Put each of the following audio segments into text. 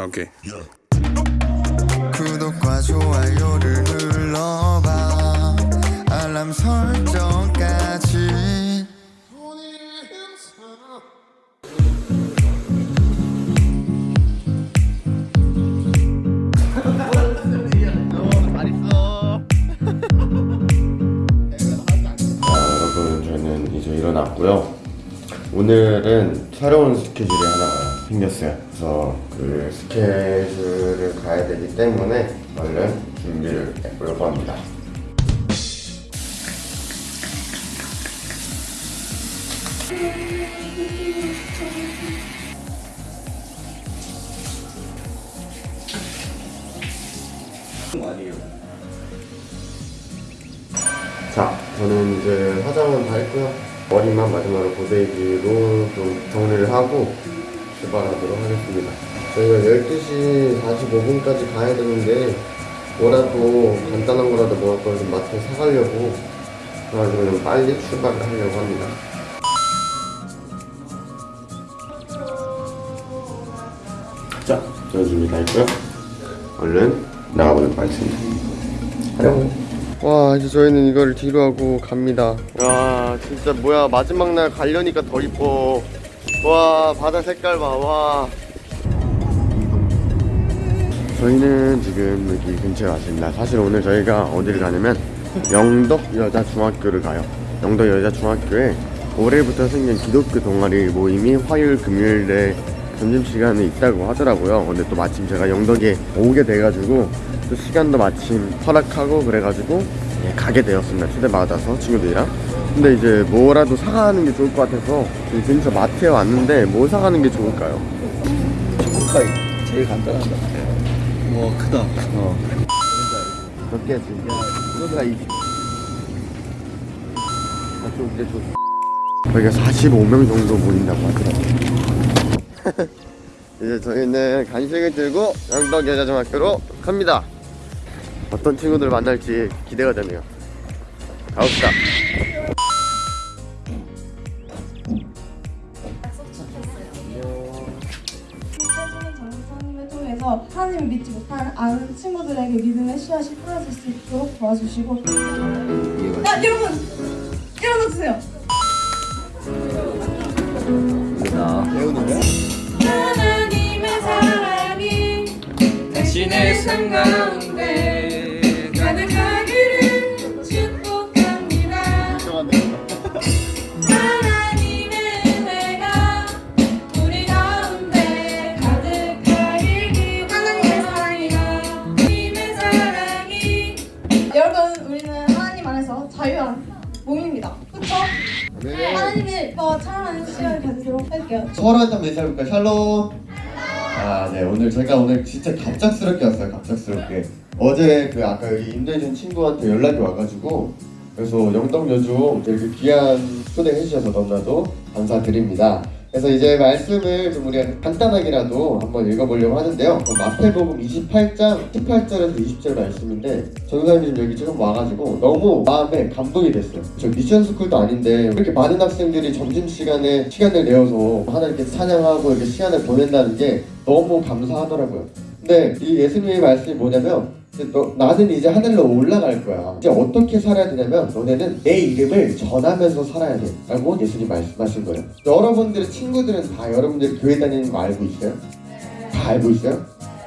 아, 오케이. 구독과 좋아요를 눌러봐. 알람 설정까지. 여러분 저는 이제 일어났고요. 오늘은 촬영 스케줄이 하나가 생겼어요 그래서 그 스케줄을 가야 되기 때문에 얼른 준비를 해보려고 합니다 자, 저는 이제 화장은 다 했고요. 머리만 마지막으로 고데기로 좀 정리를 하고 출발하도록 하겠습니다. 저희가 12시 45분까지 가야 되는데 뭐라도 간단한 거라도 먹을 거좀 마트에 사가려고 그래가지고 좀 빨리 출발을 하려고 합니다. 자, 저 준비 다 했고요. 얼른 나가보도록 하겠습니다. 가려고. 와 이제 저희는 이거를 뒤로 하고 갑니다 와 진짜 뭐야 마지막 날 가려니까 더 이뻐 와 바다 색깔 봐와. 저희는 지금 여기 근처에 왔습니다. 사실 오늘 저희가 어디를 가냐면 영덕 여자중학교를 가요. 영덕 여자중학교에 올해부터 생긴 기독교 동아리 모임이 화요일 금요일에 점심시간에 있다고 하더라고요. 근데 또 마침 제가 영덕에 오게 돼가지고 또 시간도 마침 허락하고 그래가지고 예, 가게 되었습니다. 초대받아서 친구들이랑 근데 이제 뭐라도 사가는 게 좋을 것 같아서 이 근처 마트에 왔는데 뭐 사가는 게 좋을까요? 초코파이 제일 간단한 거. 와 크다. 어. 몇 개지? 이거가 이. 아, 좀 이제 좀. 저희가 45명 정도 모인다고 하더라고요. 이제 저희는 간식을 들고 영덕 여자중학교로 갑니다. 어떤 친구들 만날지 기대가 되네요. 가봅시다. 하나님을 믿지 못하는 아는 친구들에게 믿음의 씨앗이 뿌려질 수 있도록 도와주시고. 야 여러분! 일어나 주세요! 배우는 거야? 하나님의 사랑이 당신의 삶 가운데 서로한테 한번 인사해볼까요? 샬롬. 아, 네. 오늘 제가 오늘 진짜 갑작스럽게 왔어요. 갑작스럽게. 어제 그 아까 여기 임대해준 친구한테 연락이 와가지고 그래서 영덕여중 이렇게 귀한 초대해 주셔서 너무나도 감사드립니다. 그래서 이제 말씀을 좀 우리가 간단하게라도 한번 읽어보려고 하는데요. 그럼 마태복음 28장 18절에서 20절 말씀인데 전사님 여기 지금 와가지고 너무 마음에 감동이 됐어요. 저 미션 스쿨도 아닌데 이렇게 많은 학생들이 점심 시간에 시간을 내어서 하나님께 찬양하고 이렇게 시간을 보낸다는 게 너무 감사하더라고요. 근데 이 예수님의 말씀이 뭐냐면 너, 나는 이제 하늘로 올라갈 거야. 이제 어떻게 살아야 되냐면 너네는 내 이름을 전하면서 살아야 돼. 라고 예수님 말씀하신 거예요. 여러분들의 친구들은 다 여러분들이 교회 다니는 거 알고 있어요? 다 알고 있어요?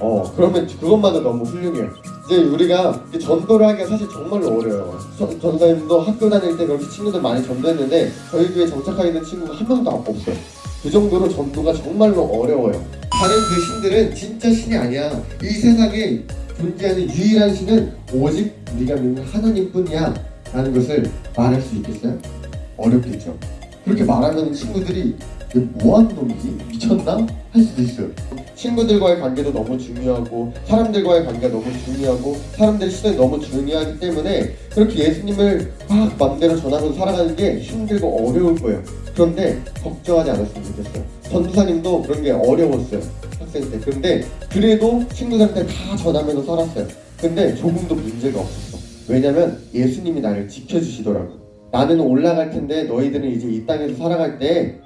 어, 그러면 그것만도 너무 훌륭해요. 이제 우리가 전도를 하기가 사실 정말로 어려워요. 전- 전사님도 학교 다닐 때 그렇게 친구들 많이 전도했는데 저희 교회 정착하게 된 친구가 한 명도 없어요. 그 정도로 전도가 정말로 어려워요. 다른 그 신들은 진짜 신이 아니야. 이 세상에 존재하는 유일한 신은 오직 우리가 믿는 하나님뿐이야. 라는 것을 말할 수 있겠어요? 어렵겠죠. 그렇게 말하면 친구들이 뭐하는 놈이지? 미쳤나? 할 수도 있어요. 친구들과의 관계도 너무 중요하고 사람들과의 관계가 너무 중요하고 사람들의 시선이 너무 중요하기 때문에 그렇게 예수님을 막 맘대로 전하면서 살아가는 게 힘들고 어려울 거예요. 그런데 걱정하지 않았으면 좋겠어요. 전도사님도 그런 게 어려웠어요. 학생 때. 그런데 그래도 친구들한테 다 전하면서 살았어요. 근데 조금도 문제가 없었어. 왜냐면 예수님이 나를 지켜주시더라고. 나는 올라갈 텐데 너희들은 이제 이 땅에서 살아갈 때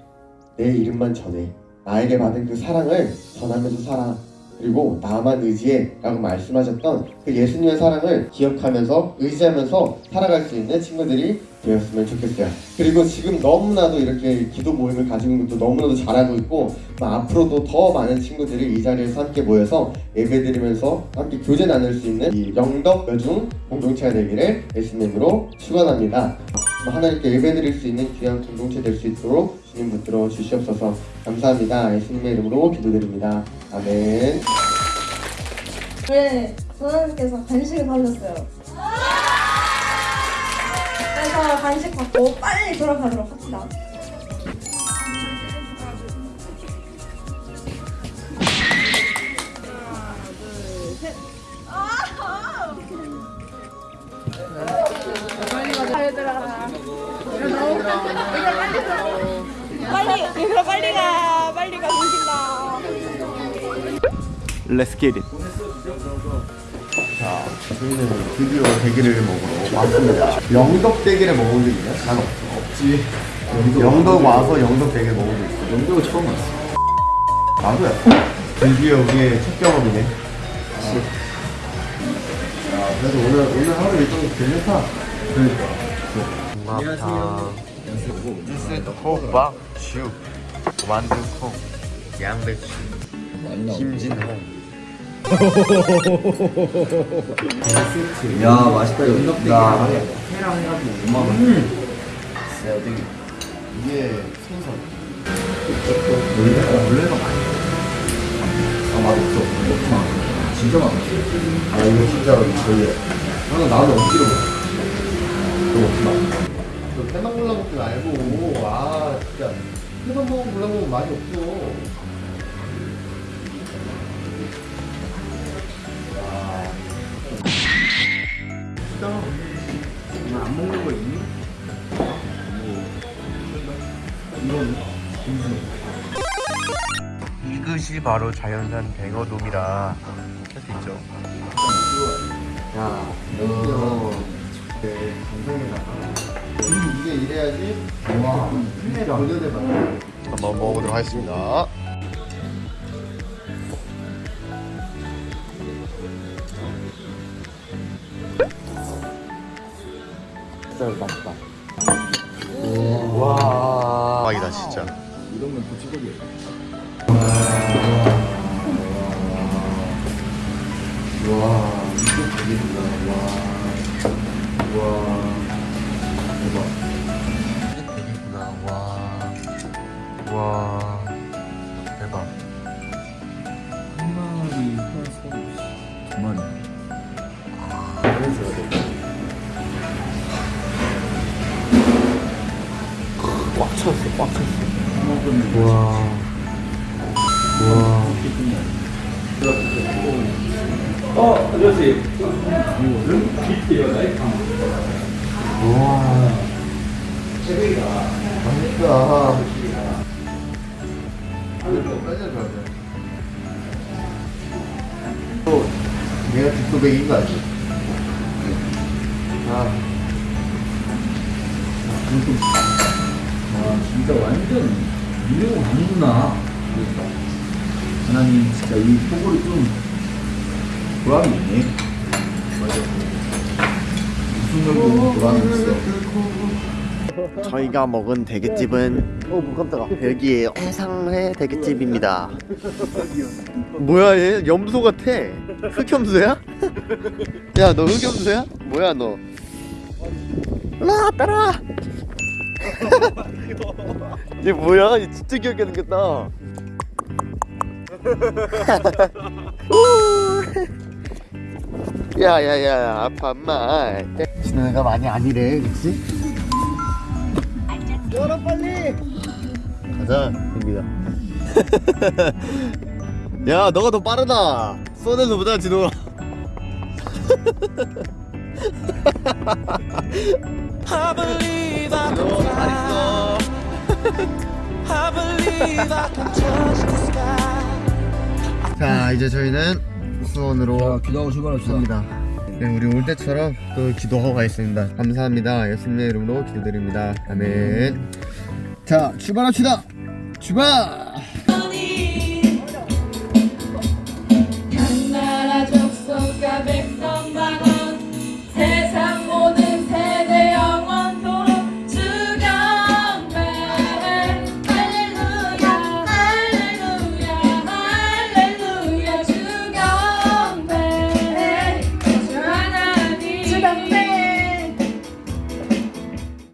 내 이름만 전해. 나에게 받은 그 사랑을 전하면서 살아. 그리고 나만 의지해 라고 말씀하셨던 그 예수님의 사랑을 기억하면서 의지하면서 살아갈 수 있는 친구들이 되었으면 좋겠어요. 그리고 지금 너무나도 이렇게 기도 모임을 있는 것도 너무나도 잘하고 있고 뭐 앞으로도 더 많은 친구들이 이 자리에서 함께 모여서 예배드리면서 함께 교제 나눌 수 있는 이 영덕 여중 공동체가 되기를 예수님으로 축원합니다. 뭐 하나님께 예배드릴 수 있는 귀한 공동체 될 수 있도록 주님 붙들어 주시옵소서 감사합니다. 예수님의 이름으로 기도드립니다. 아멘. 왜 선생님께서 간식을 사주셨어요. 그래서 간식 받고 빨리 돌아가도록 합시다. 빨리 얘들아 빨리 가 빨리 가 정신나 Let's get it. 자, 저희는 드디어 대게를 먹으러 왔습니다. 영덕 대게를 먹어본 적 있나요? 난. 없지. 영덕, 와서 영덕 대게 먹어본 적 있어. 영도가 처음 왔어. 나도야. 드디어 우리의 첫 경험이네. 야, 그래도 오늘 오늘 하루 일정 괜찮다. 그러니까. 안녕하세요. 호박, 죽, 만두콩, 양배추, 김진홍. 야 맛있다 영덕 대게. 회랑 해가지고 5만 원. 이게 생선. 원래가 많이. 아 맛없어. 없구나. 진짜 맛없어. 아 이거 진짜 저희 나도 억지로 먹어. 이거 먹지 마. 너 회만 골라 먹지 말고 아 진짜 회만 먹으면 골라 먹으면 맛이 없어. 안 먹는 거 있니? 이것이 바로 자연산 뱅어돔이라 할 수 있죠. 야, 너 네, 감성 이 이게 이래야지 와, 진짜 본연의 맛. 한번 먹어보도록 하겠습니다. 진짜 맛있다. 와, 대박이다 진짜. 이러면 도치거리야. 와, 이게 되겠구나. 와, 와, 대박. 되겠구나. 와, 와, 대박. 한 마리 해서 두 마리. 그래줘야 돼. 꽉 찼어, 꽉 찼어. 먹으면 와. 와. 내가 뒷도백인 거 알지? 아, 와, 진짜 완전 이래고 가는구나. 그러니까. 하나님, 진짜 이 포골이 좀 보람이 있네. 맞아. 저희가 먹은 대게집은 어, 뭐 깜짝아. 여기에 해상회 대게집입니다. 뭐야 얘 염소 같아. 흑염소야? 야 너 흑염소야? 뭐야 너? 라 따라. 얘 뭐야? 얘 진짜 귀엽게 생겼다. 야야야 아파 엄마. 신호가 많이 아니래, 그렇지? 열어 빨리 가자 됩니다 야 너가 더 빠르다 쏘는 보다 진호가 I believe I can 진호 잘 있어 I believe I can touch the sky. 자 이제 저희는 수원으로 기도하고 출발합시다. 갑니다. 네, 우리 올 때처럼 또 기도하고 가겠습니다. 감사합니다. 예수님의 이름으로 기도드립니다. 아멘. 자 출발합시다. 출발